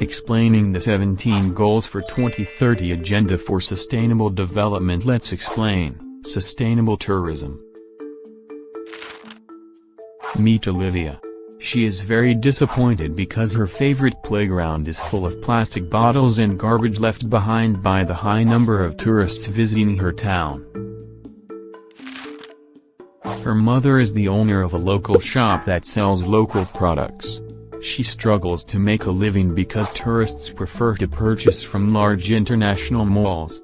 explaining the 17 Goals for 2030 Agenda for Sustainable Development Let's explain, Sustainable Tourism. Meet Olivia. She is very disappointed because her favorite playground is full of plastic bottles and garbage left behind by the high number of tourists visiting her town. Her mother is the owner of a local shop that sells local products. She struggles to make a living because tourists prefer to purchase from large international malls.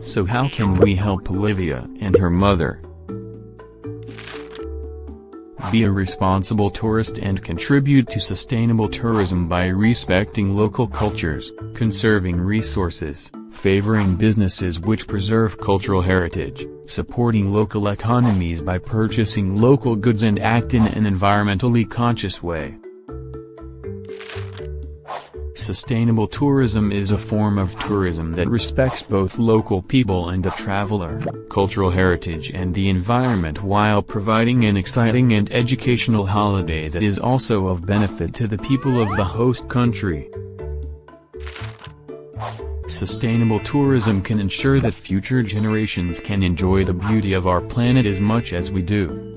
So how can we help Olivia and her mother? Be a responsible tourist and contribute to sustainable tourism by respecting local cultures, conserving resources, favoring businesses which preserve cultural heritage, supporting local economies by purchasing local goods and act in an environmentally conscious way. Sustainable tourism is a form of tourism that respects both local people and the traveler, cultural heritage and the environment while providing an exciting and educational holiday that is also of benefit to the people of the host country. Sustainable tourism can ensure that future generations can enjoy the beauty of our planet as much as we do.